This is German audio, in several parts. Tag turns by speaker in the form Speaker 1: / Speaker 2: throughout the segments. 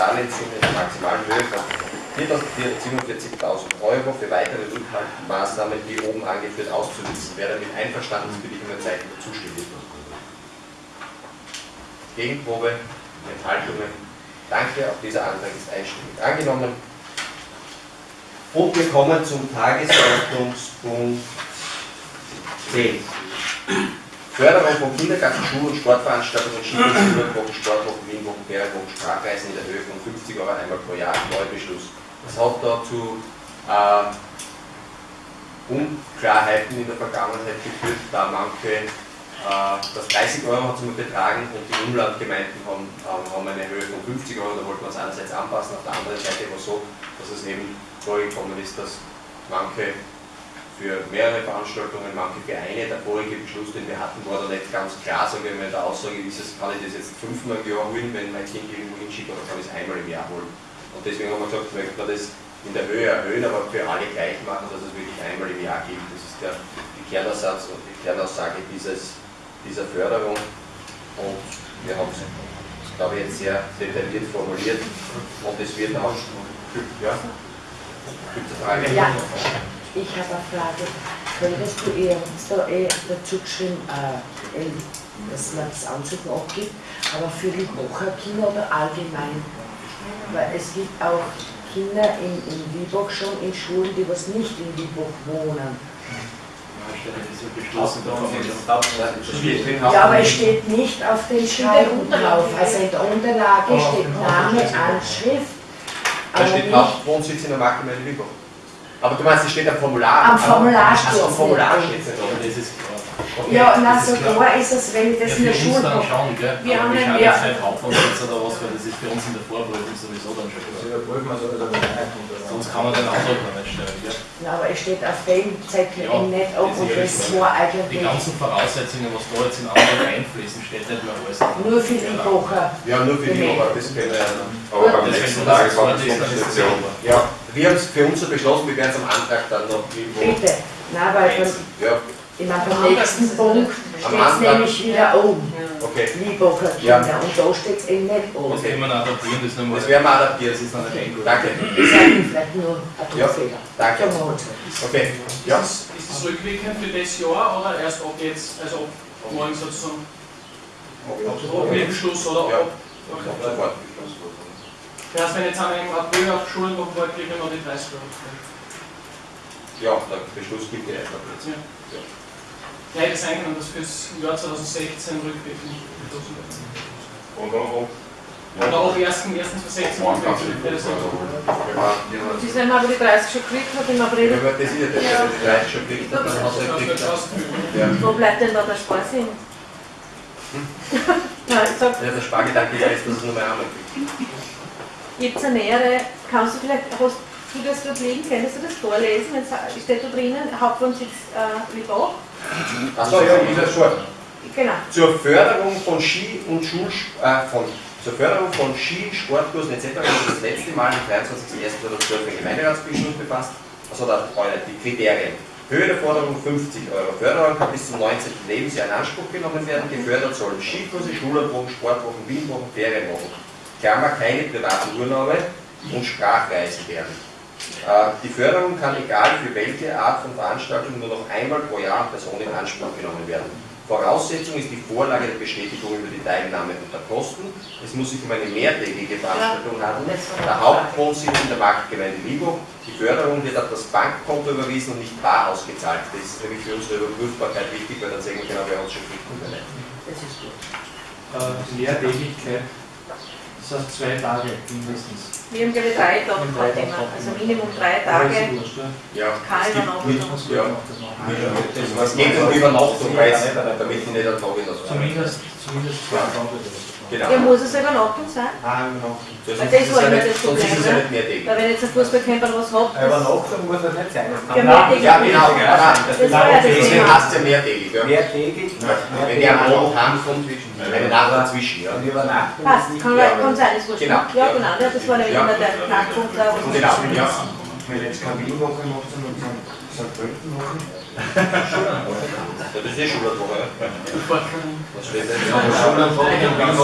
Speaker 1: Darlehenssumme in der maximalen Höhe von 4.447.000 Euro für weitere Rückhaltmaßnahmen, wie oben angeführt, auszusetzen. Wer damit einverstanden ist, bitte ich um ein Zeichen der Zustimmung. Gegenprobe, Enthaltungen. Danke, auch dieser Antrag ist einstimmig angenommen. Und wir kommen zum Tagesordnungspunkt 10. Förderung von Kindergarten, Schul- und Sportveranstaltungen, Skikurse, Schulwochen, Sportwochen, Wienwochen, Ferienwochen, Sprachreisen in der Höhe von 50 Euro einmal pro Jahr, Neubeschluss. Das hat dazu äh, Unklarheiten in der Vergangenheit geführt, da manche, äh, das 30 Euro hat es immer betragen und die Umlandgemeinden haben, haben, haben eine Höhe von 50 Euro, da wollten wir es einerseits anpassen, auf der anderen Seite war es so, dass es eben vorgekommen ist, dass manche für mehrere Veranstaltungen, manche für eine. Der vorige Beschluss, den wir hatten, war da nicht ganz klar, sagen wir mal, der Aussage ist es, kann ich das jetzt fünfmal im Jahr holen, wenn mein Kind irgendwo hinschickt, oder kann ich es einmal im Jahr holen. Und deswegen haben wir gesagt, möchten wir das in der Höhe erhöhen, aber für alle gleich machen, dass es wirklich einmal im Jahr gibt. Das ist der, die Kernaussatz und die Kernaussage dieses, dieser Förderung. Und wir haben es, glaube ich, jetzt sehr detailliert formuliert und es wird auch. Ja? Eine Frage?
Speaker 2: Ja. Ich habe eine Frage. Könntest du ihr da eh dazu geschrieben, äh, eh, dass man das Ansuchen abgibt, aber für die Wocherkinder oder allgemein? Weil es gibt auch Kinder in, in Wiebach schon in Schulen, die was nicht in Wiebach wohnen. Ja, aber es steht nicht auf den Schreiben drauf. Also in der Unterlage steht Name, Anschrift.
Speaker 1: Da
Speaker 2: aber
Speaker 1: steht
Speaker 2: nicht-
Speaker 1: Hauptwohnsitz in der Marktgemeinde Wiebach. Aber du meinst, es steht am Formular?
Speaker 2: Am Formular
Speaker 1: Ach, so, am Formular steht es nicht.
Speaker 3: Aber das ist klar.
Speaker 1: Okay.
Speaker 2: Ja, na,
Speaker 3: das
Speaker 2: so
Speaker 3: ist klar.
Speaker 2: klar ist es, wenn ich das in
Speaker 3: ja,
Speaker 2: der
Speaker 3: für
Speaker 2: Schule
Speaker 3: dann schon, gell?
Speaker 2: Wir
Speaker 3: Aber
Speaker 2: haben
Speaker 3: wir schauen
Speaker 2: ja.
Speaker 3: jetzt nicht Hauptwohnsitz oder was, weil das ist für uns in der Vorprüfung sowieso dann schon klar. Sonst kann man den Antrag noch nicht stellen, gell?
Speaker 2: Na, aber es steht auf dem Zettel
Speaker 3: Ja,
Speaker 2: nicht ab
Speaker 3: das
Speaker 2: und
Speaker 3: ist
Speaker 2: das war
Speaker 3: Die
Speaker 2: eigentlich
Speaker 3: ganzen Voraussetzungen, was da jetzt in Antrag einfließen, steht nicht mehr alles
Speaker 2: nur für die Woche.
Speaker 1: Ja, nur für die. Woche, das können wir ja noch.
Speaker 4: Aber beim
Speaker 3: Das
Speaker 4: nächsten
Speaker 3: ist
Speaker 4: Tag war das
Speaker 3: ist dann das
Speaker 4: Position.
Speaker 3: Thema.
Speaker 1: Ja, wir haben es für uns so beschlossen, wir werden es am Antrag dann noch irgendwo.
Speaker 2: Bitte. Na, weil beim,
Speaker 1: Ja,
Speaker 2: ich meine, beim nächsten Punkt steht es nämlich wieder oben.
Speaker 1: okay.
Speaker 2: Liebacher
Speaker 1: Ja.
Speaker 2: Und da steht es eben nicht oben.
Speaker 3: Das können wir adaptieren, das nochmal.
Speaker 1: Das werden wir adaptieren.
Speaker 3: Das ist dann nicht eingut.
Speaker 1: Danke.
Speaker 2: Das ist eigentlich vielleicht nur ein
Speaker 1: Ja,
Speaker 2: Druckfehler.
Speaker 1: danke. Okay. Ja.
Speaker 5: Ist, es, es rückwirkend für das Jahr oder erst ab jetzt, also ab morgen sozusagen, ab Nebenschluss oder
Speaker 1: Ja.
Speaker 5: ab?
Speaker 1: Ab sofort.
Speaker 5: Das heißt, wenn jetzt an einem April auf Schulen noch war, kriegen wir noch die 30 Euro.
Speaker 1: Ja, der Beschluss gibt ja erst ab jetzt.
Speaker 5: Ja. Ja, ich hätte es eingenommen, dass fürs Jahr 2016 rückwirkend beschlossen wird.
Speaker 4: Und dann auch.
Speaker 5: Oder auch 1.1.2016 rückwirkend. wäre das nicht.
Speaker 6: Sie haben aber die 30 schon gekriegt, hat im April.
Speaker 1: Wenn man das ist ja das,
Speaker 6: Ja.
Speaker 1: wenn die Leute schon kriegt, dann
Speaker 5: Das
Speaker 1: hat er gekriegt.
Speaker 5: ausgeführt.
Speaker 1: Ja.
Speaker 6: Wo bleibt denn da der Sparsinn? Nein, ich sag,
Speaker 1: Ja, der Spargedanke ist dass es nur mehr einmal kriegt.
Speaker 6: Jetzt eine nähere, kannst du vielleicht, hast du das dort liegen, könntest du das vorlesen? Jetzt steht da drinnen, Hauptwohnsitz äh, Libau.
Speaker 1: Achso, ja, ich das schon.
Speaker 6: Genau.
Speaker 1: Zur Förderung von Ski und Schul, äh, von, zur Förderung von Ski, Sportkursen etc. wurde das letzte Mal am 23.01.2012 ein Gemeinderatsbeschluss befasst. Also da die Kriterien. Höhe der Forderung 50 Euro. Förderung kann bis zum 19. Lebensjahr in Anspruch genommen werden. Gefördert sollen Skikurse, Schulabwochen, Sportwochen, Wienwochen, Ferienwochen. Klammer keine privaten Urlaube und Sprachreisen werden. Äh, Die Förderung kann egal für welche Art von Veranstaltung nur noch einmal pro Jahr Person in Anspruch genommen werden. Voraussetzung ist die Vorlage der Bestätigung über die Teilnahme unter Kosten. Es muss sich um eine mehrtägige Veranstaltung handeln. Der Hauptwohnsitz in der Marktgemeinde Libo. Die Förderung wird auf das Bankkonto überwiesen und nicht bar ausgezahlt. Das ist nämlich für unsere Überprüfbarkeit wichtig, weil dann sehen wir genau, wer uns schon kriegt und wer nicht.
Speaker 2: Das ist gut.
Speaker 7: äh, Lehrtätigkeit, das heißt zwei Tage mindestens.
Speaker 6: Wir haben glaube ich drei Tage gehabt immer. Also Minimum drei Tage.
Speaker 1: Ja,
Speaker 6: Keine
Speaker 1: es gibt
Speaker 6: Übernachtung.
Speaker 1: mit- ja. Es geht um Übernachtung, weil es, damit ich nicht einen Tag in das
Speaker 7: Zumindest, zumindest zwei Tage.
Speaker 1: Genau.
Speaker 6: Ja, muss es eine Übernachtung sein?
Speaker 7: Ah, Übernachtung.
Speaker 1: Ist
Speaker 6: das
Speaker 1: es
Speaker 6: war
Speaker 1: ja
Speaker 6: immer das
Speaker 1: sonst ist es
Speaker 6: Problem,
Speaker 1: ja
Speaker 6: ne? Weil wenn jetzt ein Fußballcamper was hat, das
Speaker 8: Übernachtung muss das nicht sein. Das kann
Speaker 6: Ja,
Speaker 8: man-
Speaker 6: mehrtägig.
Speaker 1: Ja, genau. Ja,
Speaker 6: Das ja das
Speaker 1: Deswegen
Speaker 6: Thema.
Speaker 1: hast du ja mehrtägig. Ja.
Speaker 8: Mehrtägig.
Speaker 1: Wenn der am Abend heimkommt, eine Nacht dazwischen. Ja.
Speaker 8: Und Übernachtung
Speaker 6: Passt,
Speaker 8: ist
Speaker 6: kann,
Speaker 1: Ja.
Speaker 6: kann sein, ist wurscht.
Speaker 1: Genau.
Speaker 6: Ja, genau, ja, das war nämlich
Speaker 1: Ja.
Speaker 6: immer der Knackpunkt da. wo-
Speaker 1: Genau, ja.
Speaker 7: Wenn jetzt keine Wienwoche macht, sondern St. Pölten machen.
Speaker 1: Das ist eh Schulwoche. Was steht denn?
Speaker 4: Salzburg,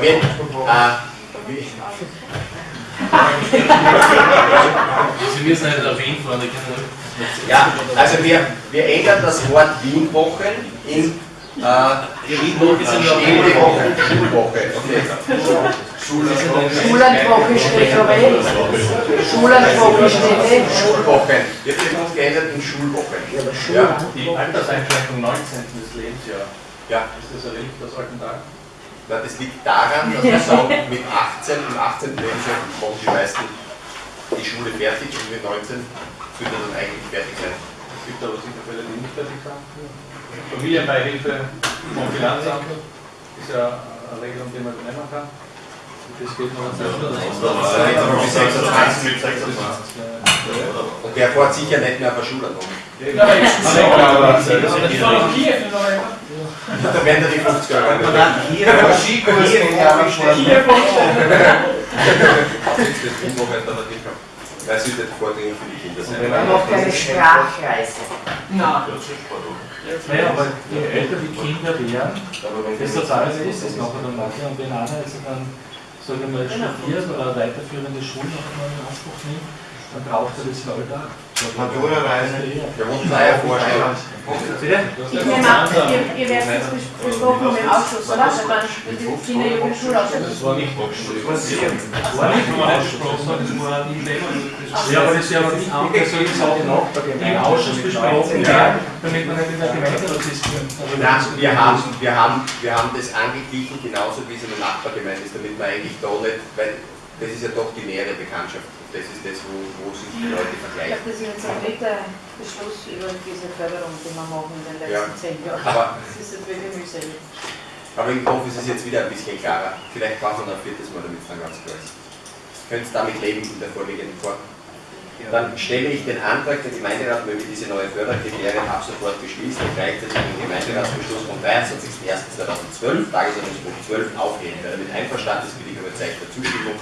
Speaker 1: Wenn, äh, Wie-
Speaker 3: Sie müssen nicht auf Wien fahren, die können
Speaker 1: Ja, also wir, wir ändern das Wort Wienwochen in äh, Städtewochen, Schulwoche. Okay.
Speaker 2: Schullandwoche steht vorbei. Schullandwoche steht eh.
Speaker 1: Schulwochen. Wird jetzt geändert in Schulwochen.
Speaker 2: Ja, aber
Speaker 1: Ja,
Speaker 2: Schullandwoche.
Speaker 3: Die Alterseinschränkung 19. des Lebensjahres.
Speaker 1: ja.
Speaker 3: Ist das ein Relikt aus alten Tagen?
Speaker 1: Na, das liegt daran, dass wir sagen, mit 18, im 18. Lebensjahr machen die meisten die Schule fertig und mit 19 wird er dann eigentlich fertig sein.
Speaker 3: Es gibt aber sicher Fälle, die nicht fertig sind. Familienbeihilfe vom Finanzamt ist ja eine Regelung, die man nehmen kann.
Speaker 1: Und der fährt sicher nicht mehr auf der Schule noch.
Speaker 5: Ja, aber ist
Speaker 3: Ja,
Speaker 5: Ich war in Kiew.
Speaker 1: Da werden da die 50 Euro.
Speaker 7: Hier, aber Skikurs.
Speaker 5: Kiew
Speaker 1: es wird nicht vordringlich für die Kinder sein.
Speaker 2: Man macht eine Sprachreise.
Speaker 5: Nein.
Speaker 3: Naja, aber je älter die Kinder werden, desto teurer ist es nachher dann. Und wenn einer also dann, sagen wir mal, studiert oder weiterführende Schule noch einmal in Anspruch nimmt, dann braucht er das auch.
Speaker 7: Matura-Reise.
Speaker 1: Ja vorstellen.
Speaker 3: Bitte?
Speaker 6: Ich nehme an, ihr, ihr werdet besprochen mit dem Ausschuss, oder? Mit.
Speaker 3: Das war nicht abgesprochen. Das war nicht nur abgesprochen, das war die Thema. Ja, aber das ist ja aber nicht Sachen noch im Ausschuss besprochen werden, damit man nicht in der Gemeinderat ist.
Speaker 1: Nein, wir haben, wir, haben, wir haben das angeglichen, genauso wie es in der Nachbargemeinde ist, damit man eigentlich da nicht, weil das ist ja doch die nähere Bekanntschaft. Das ist das, wo, wo sich die Leute
Speaker 6: Ich
Speaker 1: vergleichen.
Speaker 6: glaube, das ist jetzt ein dritter Beschluss über diese Förderung, die wir machen in den
Speaker 1: Ja.
Speaker 6: letzten zehn Jahren.
Speaker 1: Aber,
Speaker 6: Das ist jetzt wirklich mühselig.
Speaker 1: aber ich hoffe, es ist jetzt wieder ein bisschen klarer. Vielleicht brauchen wir noch ein viertes Mal, damit es dann ganz klar ist. Könnt damit leben in der vorliegenden Form. Dann stelle ich den Antrag, der Gemeinderat möge diese neue Förderkriterien ab sofort beschließen und gleichzeitig den Gemeinderatsbeschluss vom 23.01.2012, Tagesordnungspunkt 12, aufheben. Wer damit einverstanden ist, Zeichen der Zustimmung.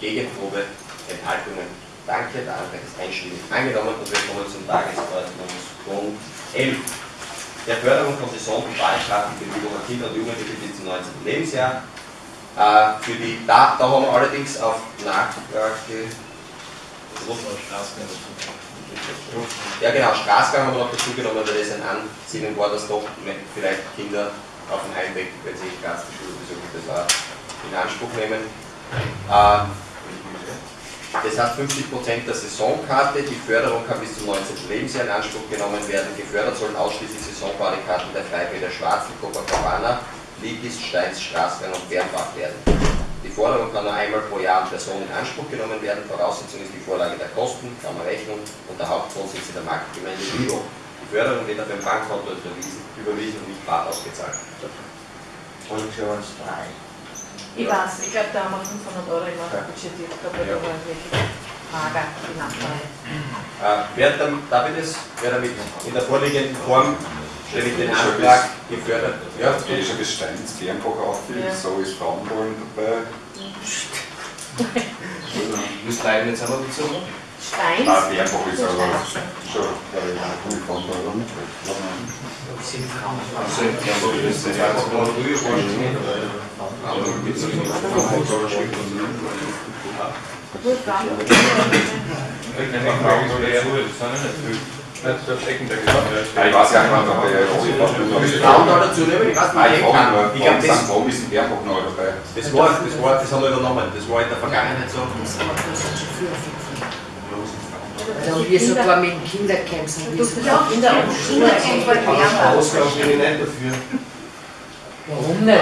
Speaker 1: Gegenprobe, Enthaltungen. Danke, der Antrag ist einstimmig angenommen und wir kommen zum Tagesordnungspunkt 11. Der Förderung von Saison- und Ballstartenbewegungen an Kinder und Jugendliche bis zum 19. Lebensjahr. Äh, für die, da, da haben wir allerdings auf Nachfrage ja genau, Straßgang haben wir noch dazu genommen, weil das ein Ansinnen war, dass doch vielleicht Kinder auf dem Heimweg, wenn sie in Graz die Schule besuchen, das war in Anspruch nehmen. Äh, das heißt 50% der Saisonkarte, die Förderung kann bis zum 19. Lebensjahr in Anspruch genommen werden. Gefördert sollen ausschließlich Saisonbadekarten der Freibäder Schwarzen, Copacabana, Ligis, Steins, Straßgang und Bernbach werden. Die Forderung kann nur einmal pro Jahr an Person in Anspruch genommen werden. Voraussetzung ist die Vorlage der Kosten, Klammerrechnung und der Hauptwohnsitz in der Marktgemeinde Lübeck. Die Förderung wird auf ein Bankkonto überwiesen, und nicht bar ausgezahlt.
Speaker 7: Produktions 3.
Speaker 6: Ich weiß, ich glaube, da haben wir 500 Euro immer budgetiert weil
Speaker 1: Ja.
Speaker 6: da war wirklich mager die Nachfrage.
Speaker 1: Äh, wer dann, darf ich das? Wer damit in der vorliegenden Form stelle ich den Antrag gefördert. Ja,
Speaker 4: Das geht schon bis Steins, Bernbach aufgeht,
Speaker 6: Ja.
Speaker 4: so ist Frauenbollen dabei.
Speaker 7: Müsst leider jetzt aber dazu.
Speaker 6: Steins?
Speaker 4: Ah, Bernbach ist aber schon, glaube ich, eine gute Konto.
Speaker 7: Also, ja, das ist ja jetzt mal früher vorstellen. Aber mit so viel
Speaker 6: Gut, dann.
Speaker 4: Ah, Ich weiß ja nicht, ob der
Speaker 1: Frauen da dazu nehmen, ich weiß
Speaker 4: Ah,
Speaker 1: nicht,
Speaker 4: ich
Speaker 1: ich
Speaker 4: frage
Speaker 1: kann. Ich glaube, das,
Speaker 4: warum ist ein Bernbach noch dabei?
Speaker 1: das, war, das, war, das haben wir übernommen. Das war in der Vergangenheit so.
Speaker 2: Das hat man schon früher finden. Da haben wir sogar mit dem Kindercamp sind wir sogar Kinder und Schule
Speaker 7: nicht dafür.
Speaker 2: Warum nicht?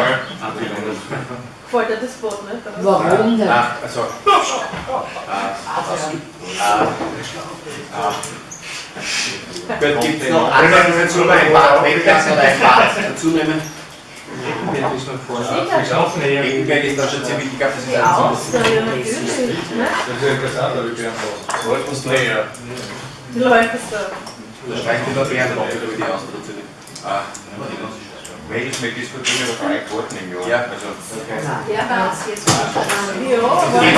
Speaker 6: Gefällt dir das Boot nicht?
Speaker 2: Warum nicht?
Speaker 1: Ah, also. Äh, Gibt es noch andere dazu, ein Bad weglassen oder ein Bad dazu nehmen? Regenberg ist da schon ziemlich, ich glaube, das ist ein
Speaker 6: Auster, ja natürlich. Ne?
Speaker 3: Das ist interessant, aber ich bin.
Speaker 6: Die Leute so.
Speaker 1: Da streicht die Leute gerne noch, über die. Ah,
Speaker 4: Welches wir diskutieren über drei Quoten im Jahr.
Speaker 1: Ja.
Speaker 4: Also,
Speaker 6: Der war es jetzt. Ja, aber wenn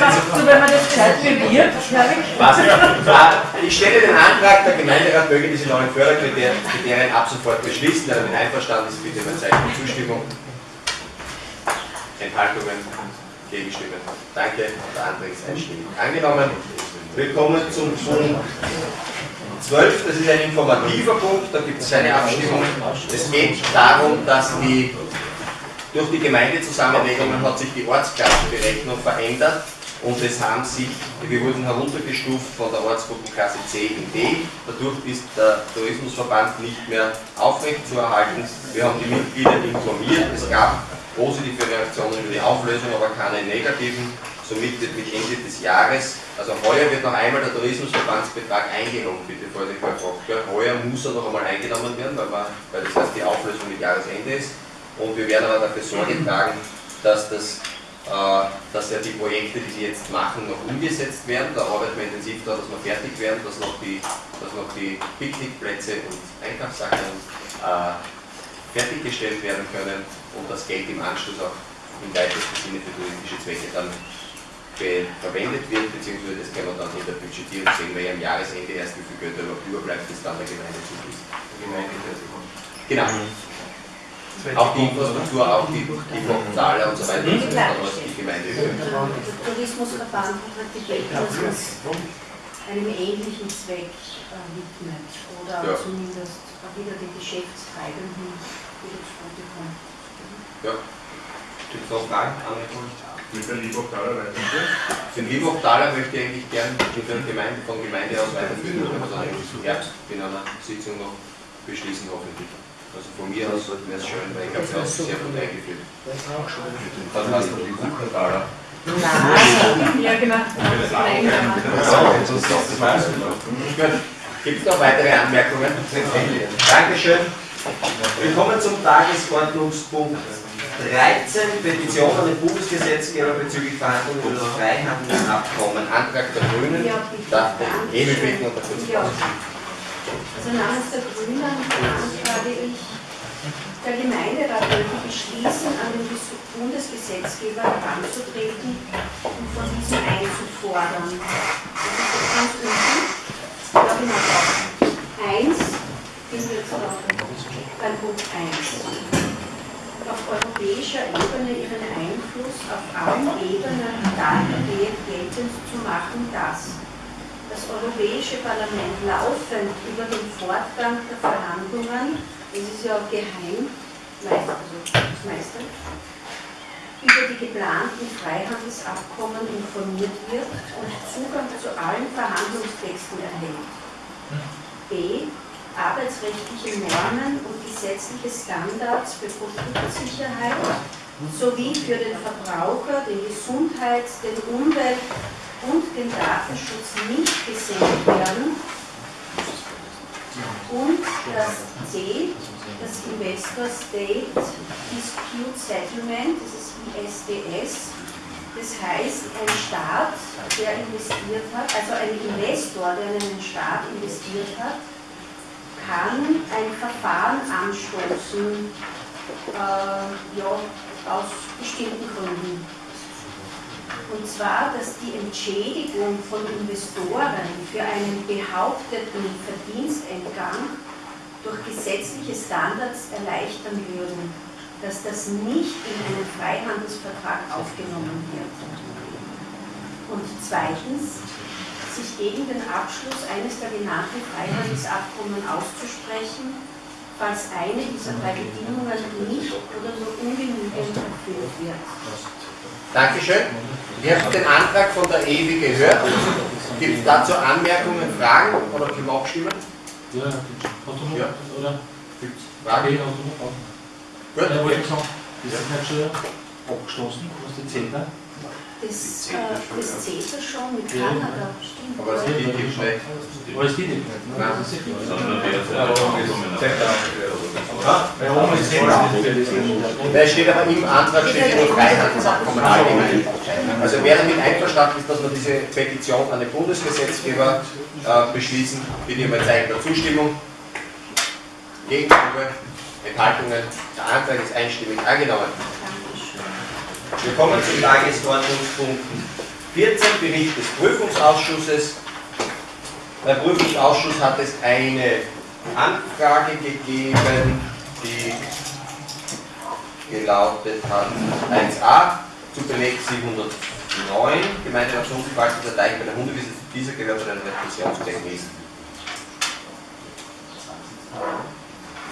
Speaker 6: man,
Speaker 1: es
Speaker 6: so, wenn man das gescheit bewirbt, glaube ich.
Speaker 1: Was? Ich stelle den Antrag, der Gemeinderat möge diese neuen Förderkriterien ab sofort beschließen. Wer damit einverstanden ist, bitte ein Zeichen Zustimmung. Enthaltungen, Gegenstimmen. Danke, der Antrag ist einstimmig angenommen. Wir kommen zum Punkt 12, das ist ein informativer Punkt, da gibt es eine Abstimmung. Es geht darum, dass die, durch die Gemeindezusammenlegungen hat sich die Ortsklassenberechnung verändert und es haben sich, wir wurden heruntergestuft von der Ortsgruppenklasse C in D. Dadurch ist der Tourismusverband nicht mehr aufrechtzuerhalten. Wir haben die Mitglieder informiert. Es gab positive Reaktionen über die Auflösung, aber keine negativen. Somit wird mit Ende des Jahres, also heuer wird noch einmal der Tourismusverbandsbetrag eingenommen, bitte vorsichtig Herr Proctor. Heuer muss er noch einmal eingenommen werden, weil, man, weil das heißt die Auflösung mit Jahresende ist. Und wir werden aber dafür Sorge tragen, dass das äh, dass ja die Projekte, die sie jetzt machen, noch umgesetzt werden. Da arbeiten wir intensiv daran, dass wir fertig werden, dass noch die, dass noch die Picknickplätze und Einkaufssachen äh, fertiggestellt werden können und das Geld im Anschluss auch im weitesten Sinne für touristische Zwecke dann verwendet wird, beziehungsweise das können wir dann in der Budgetierung sehen, weil ja am Jahresende erst wie viel Geld überhaupt überbleibt, das dann der Gemeinde zugeht. Genau. Auch die Infrastruktur, auch die, die Portale und so weiter, das ist dann was die Gemeinde
Speaker 8: Der Tourismusverband hat die Gelder, dass es einem ähnlichen Zweck äh, widmet oder
Speaker 1: Ja.
Speaker 8: zumindest wieder die Geschäftstreibenden wieder zugutekommt.
Speaker 1: Ja. Gibt es noch Fragen? Anmerkungen?
Speaker 7: Mit der Liebhochtaler weiterführen?
Speaker 1: Den Liebhochtaler möchte ich eigentlich gern mit der Gemeinde, von Gemeinde aus weiterführen, können wir dann im Herbst in einer Sitzung noch beschließen, hoffentlich. Also von mir aus wäre es schön, weil ich habe es auch sehr gut eingeführt.
Speaker 2: Das auch schon.
Speaker 7: Dann hast du die Liebhochtaler.
Speaker 2: Nein,
Speaker 6: Ja, genau.
Speaker 1: Gibt es noch weitere Anmerkungen? Dankeschön. Wir kommen zum Tagesordnungspunkt 13, Petition an den Bundesgesetzgeber bezüglich Verhandlungen über das Freihandelsabkommen. Antrag der Grünen.
Speaker 8: Ja, bitte.
Speaker 1: Darf der Emil bitten und
Speaker 8: Ja. Also namens der Grünen beantrage ich, der Gemeinderat möchte beschließen, an den Bundesgesetzgeber heranzutreten und von diesem einzufordern. Das ist ganz unten. Ja, genau. Eins, bin jetzt noch beim Punkt 1 auf europäischer Ebene ihren Einfluss auf allen Ebenen dahingehend geltend zu machen, dass das Europäische Parlament laufend über den Fortgang der Verhandlungen, das ist ja geheim, meist- also meistens, über die geplanten Freihandelsabkommen informiert wird und Zugang zu allen Verhandlungstexten erhält. B. Arbeitsrechtliche Normen und gesetzliche Standards für Produktsicherheit sowie für den Verbraucher, den Gesundheits-, den Umwelt- und den Datenschutz nicht gesenkt werden. Und das C, das Investor State Dispute Settlement, das ist ISDS. Das heißt, ein Staat, der investiert hat, also ein Investor, der in einen Staat investiert hat, kann ein Verfahren anstoßen, äh, ja, aus bestimmten Gründen. Und zwar, dass die Entschädigung von Investoren für einen behaupteten Verdienstentgang durch gesetzliche Standards erleichtern würden, dass das nicht in einen Freihandelsvertrag aufgenommen wird. Und zweitens, sich gegen den Abschluss eines der genannten Freihandelsabkommen auszusprechen, falls eine dieser drei Bedingungen nicht oder nur ungenügend erfüllt wird.
Speaker 1: Dankeschön. Wir haben den Antrag von der EWI gehört. Gibt es dazu Anmerkungen, Fragen oder können wir abstimmen?
Speaker 3: Ja, noch?
Speaker 1: Ja.
Speaker 3: Oder?
Speaker 1: Gibt es
Speaker 3: Frage,
Speaker 1: Fragen?
Speaker 3: noch Fragen?
Speaker 1: Gut.
Speaker 3: Ja, wollte ich sagen, ist das nicht schon abgeschlossen, was die CETA?
Speaker 8: Das, äh, das CETA schon mit
Speaker 3: Ja.
Speaker 8: Kanada, stimmt.
Speaker 1: Aber es gibt nicht nicht schlecht.
Speaker 3: Aber es geht nicht. ne?
Speaker 1: Nein.
Speaker 3: Das ist sicher.
Speaker 7: Sondern der ist
Speaker 1: Da steht aber im Antrag steht ja nur Freihandelsabkommen allgemein. Also wer damit einverstanden ist, dass wir diese Petition an den Bundesgesetzgeber äh, beschließen, bitte ich um ein Zeichen der Zustimmung. Gegenstimme, Enthaltungen. Der Antrag ist einstimmig angenommen. Wir kommen zum Tagesordnungspunkt 14, Bericht des Prüfungsausschusses. Beim Prüfungsausschuss hat es eine Anfrage gegeben, die gelautet hat 1a. Beleg 709, Gemeinderationsverwaltung der Teich bei der Hundewiese, dieser gehört bei den Repressionszwecken ist.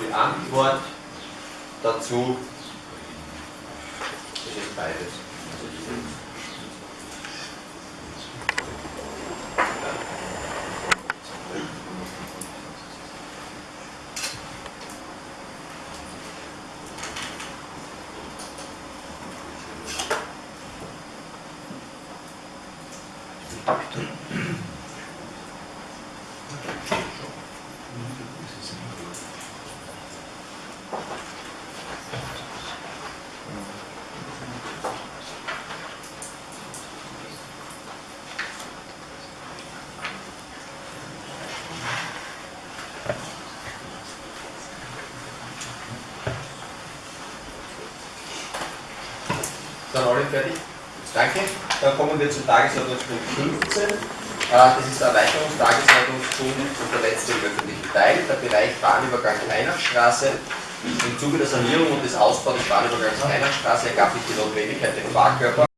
Speaker 1: Die Antwort dazu das ist Sind alle fertig? Danke. Dann kommen wir zum Tagesordnungspunkt 15. Äh, Das ist der Erweiterungstagesordnungspunkt und der letzte im öffentlichen Teil, der Bereich Bahnübergang Weihnachtsstraße. Im Zuge der Sanierung und des Ausbaus des Bahnübergangs Weihnachtsstraße ergab sich die Notwendigkeit, den Fahrkörper